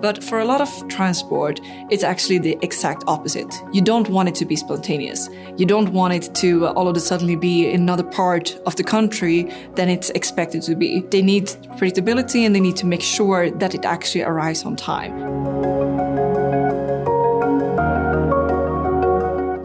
But for a lot of transport, it's actually the exact opposite. You don't want it to be spontaneous. You don't want it to all of a sudden be in another part of the country than it's expected to be. They need predictability and they need to make sure that it actually arrives on time.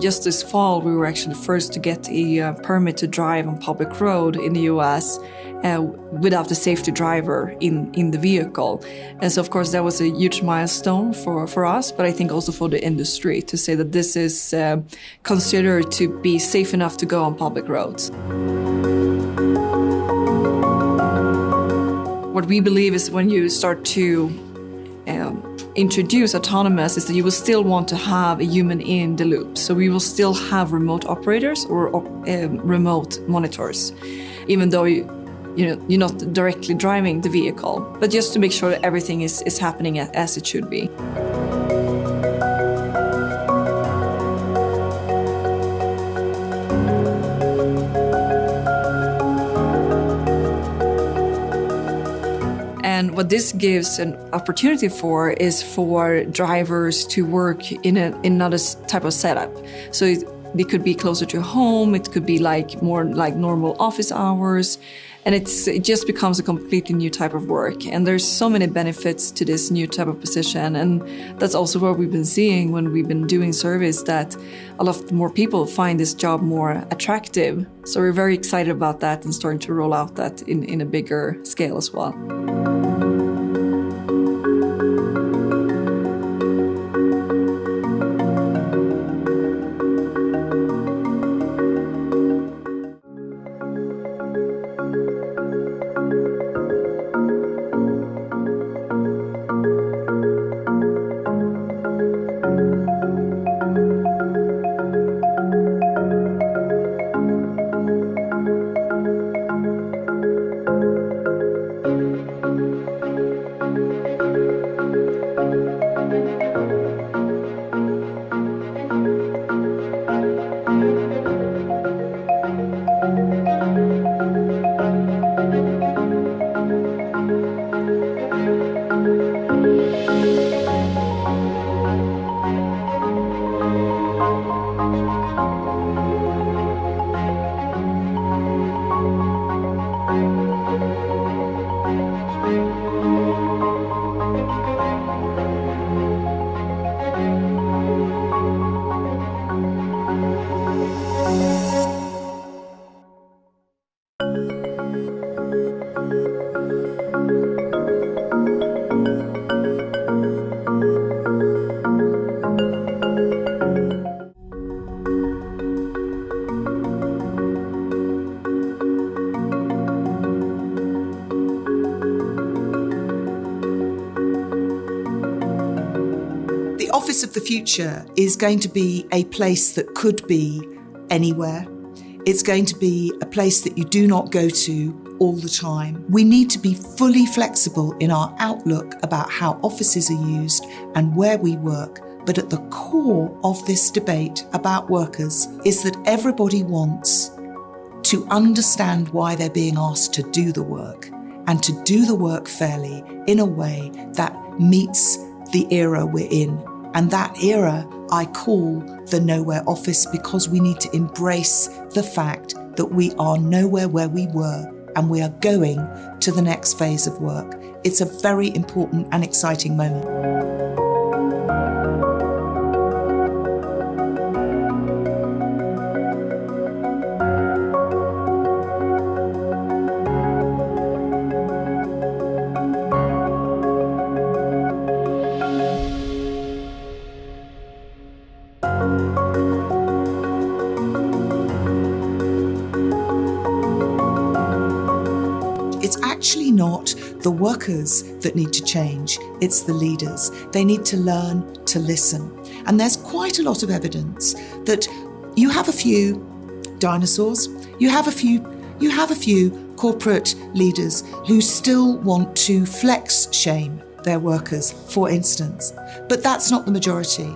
Just this fall, we were actually the first to get a uh, permit to drive on public road in the US uh, without a safety driver in, in the vehicle. And so, of course, that was a huge milestone for, for us, but I think also for the industry to say that this is uh, considered to be safe enough to go on public roads. What we believe is when you start to um, introduce autonomous is that you will still want to have a human in the loop. So we will still have remote operators or um, remote monitors, even though you know, you're not directly driving the vehicle, but just to make sure that everything is, is happening as it should be. And what this gives an opportunity for is for drivers to work in, a, in another type of setup. So it, it could be closer to home, it could be like more like normal office hours, and it's, it just becomes a completely new type of work. And there's so many benefits to this new type of position. And that's also what we've been seeing when we've been doing surveys that a lot more people find this job more attractive. So we're very excited about that and starting to roll out that in, in a bigger scale as well. Office of the Future is going to be a place that could be anywhere. It's going to be a place that you do not go to all the time. We need to be fully flexible in our outlook about how offices are used and where we work. But at the core of this debate about workers is that everybody wants to understand why they're being asked to do the work and to do the work fairly in a way that meets the era we're in. And that era I call the nowhere office because we need to embrace the fact that we are nowhere where we were and we are going to the next phase of work. It's a very important and exciting moment. The workers that need to change, it's the leaders. They need to learn to listen. And there's quite a lot of evidence that you have a few dinosaurs, you have a few you have a few corporate leaders who still want to flex shame their workers, for instance. But that's not the majority.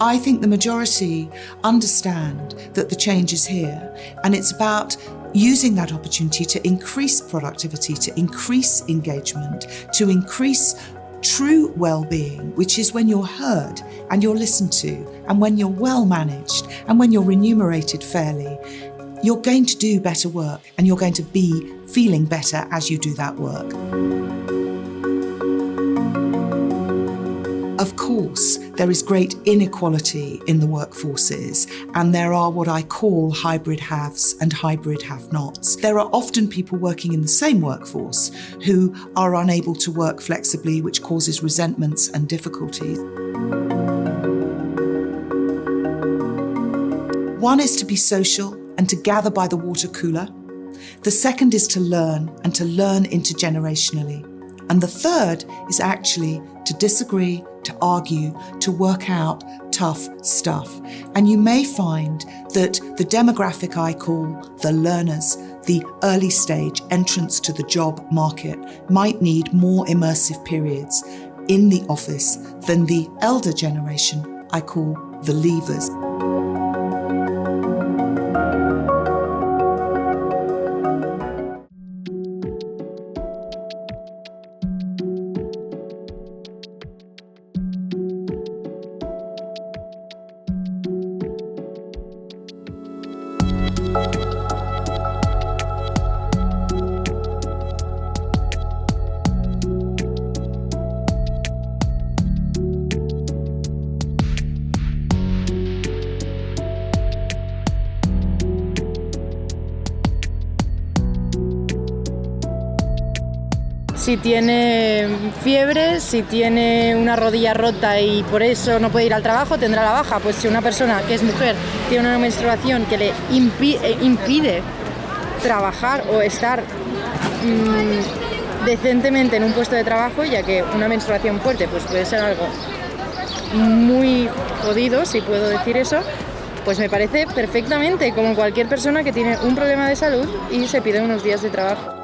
I think the majority understand that the change is here and it's about using that opportunity to increase productivity, to increase engagement, to increase true well-being, which is when you're heard and you're listened to and when you're well managed and when you're remunerated fairly, you're going to do better work and you're going to be feeling better as you do that work. Of course, there is great inequality in the workforces, and there are what I call hybrid haves and hybrid have nots. There are often people working in the same workforce who are unable to work flexibly, which causes resentments and difficulties. One is to be social and to gather by the water cooler. The second is to learn and to learn intergenerationally. And the third is actually to disagree, to argue, to work out tough stuff. And you may find that the demographic I call the learners, the early stage entrance to the job market, might need more immersive periods in the office than the elder generation I call the leavers. Si tiene fiebre, si tiene una rodilla rota y por eso no puede ir al trabajo, tendrá la baja. Pues si una persona que es mujer tiene una menstruación que le eh, impide trabajar o estar mm, decentemente en un puesto de trabajo, ya que una menstruación fuerte pues puede ser algo muy jodido, si puedo decir eso, pues me parece perfectamente como cualquier persona que tiene un problema de salud y se pide unos días de trabajo.